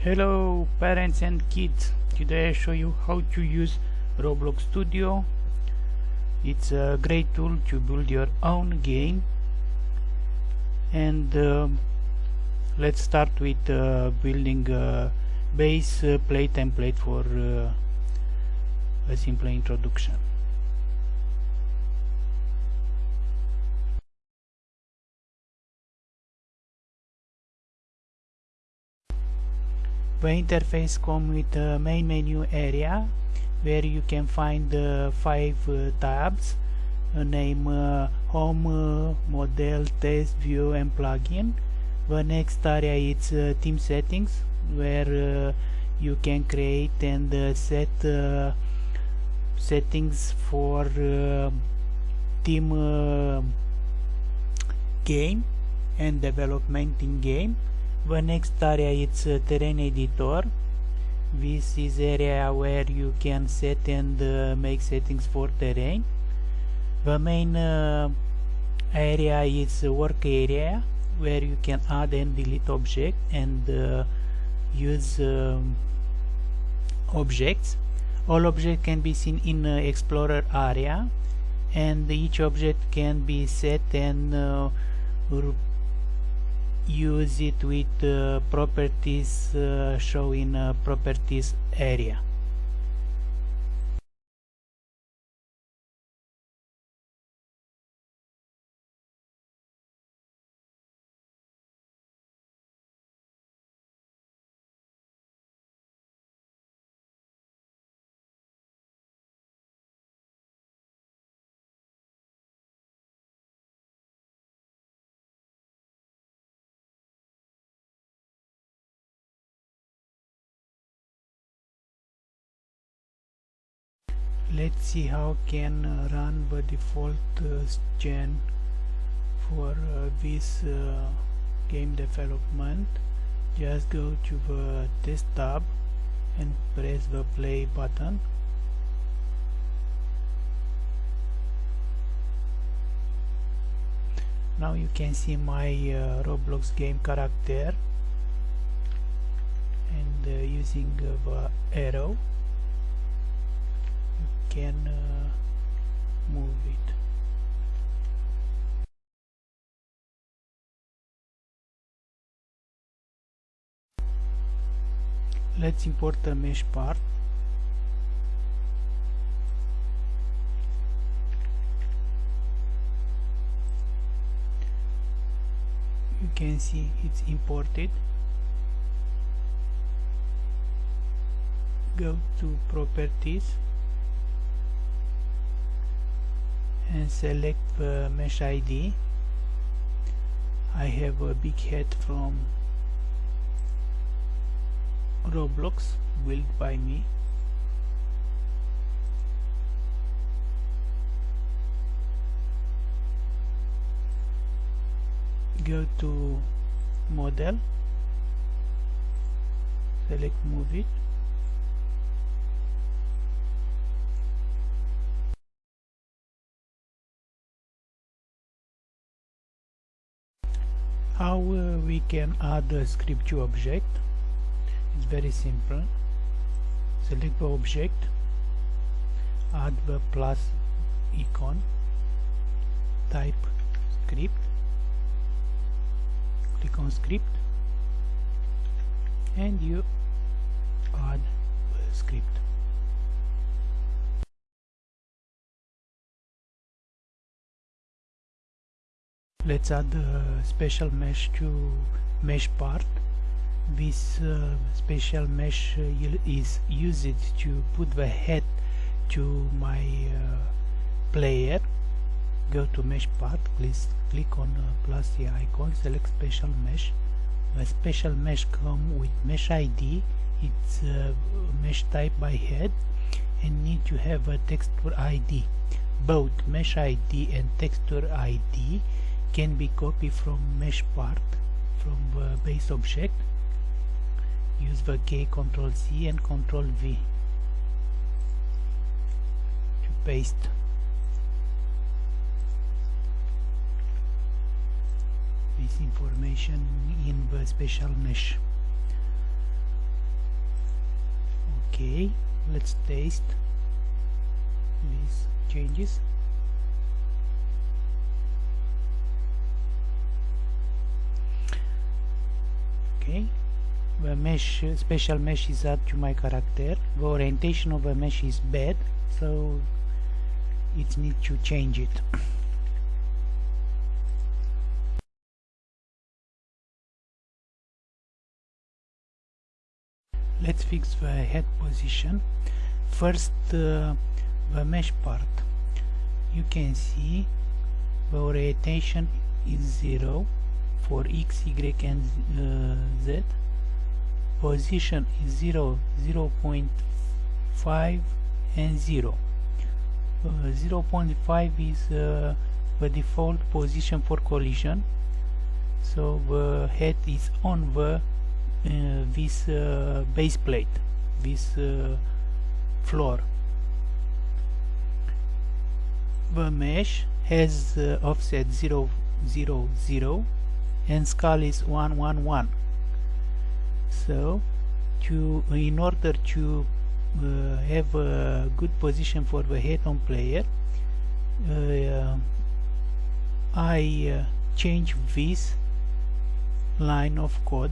Hello parents and kids, today I show you how to use Roblox Studio. It's a great tool to build your own game and uh, let's start with uh, building a base uh, play template for uh, a simple introduction. The interface comes with a main menu area where you can find uh, five uh, tabs. Uh, name uh, home uh, model test view and plugin. The next area is uh, team settings where you can create and set settings for team game and development in game the next area is uh, terrain editor. This is area where you can set and uh, make settings for terrain. The main uh, area is work area where you can add and delete object and uh, use um, objects. All objects can be seen in uh, explorer area and each object can be set and uh, use it with uh, properties uh, show in properties area let's see how can uh, run the default uh, gen for uh, this uh, game development. Just go to the test tab and press the play button. Now you can see my uh, Roblox game character and uh, using the arrow can uh, move it let's import the mesh part. You can see it's imported. Go to properties and select the mesh ID I have a big head from Roblox built by me. Go to model select move it how uh, we can add a script to object. It's very simple. Select the object add the plus icon type script click on script and you add the script let's add a special mesh to mesh part. This uh, special mesh is used to put the head to my uh, player. Go to mesh part please click on uh, plus the icon select special mesh. The special mesh come with mesh id it's uh, mesh type by head and need to have a texture id both mesh id and texture id can be copied from mesh part from the base object. Use the K Ctrl C and Ctrl V to paste. This information in the special mesh. Okay let's taste these changes okay the mesh special mesh is added to my character. The orientation of the mesh is bad so it needs to change it. Let's fix the head position. First uh, the mesh part. You can see the orientation is 0 for x, y and uh, z. Position is 0, 0 0.5 and 0 uh, 0 0.5 is uh, the default position for collision. So the head is on the uh, this uh, base plate this uh, floor. The mesh has offset 0 0 0 and scale is 111 so to in order to uh, have a good position for the head-on player uh, I uh, change this line of code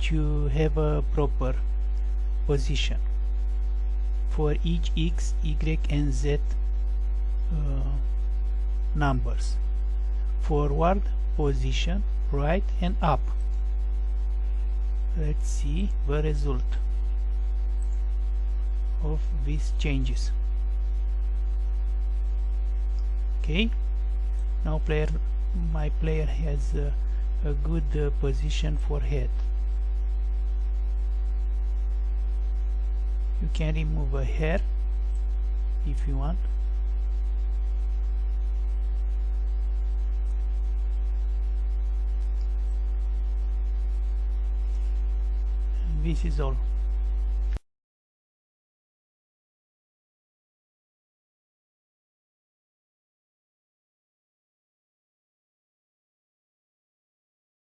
to have a proper position for each x, y and z uh, numbers forward position right and up. Let's see the result of these changes. Okay. Now player my player has uh, a good uh, position for head. You can remove a hair if you want this is all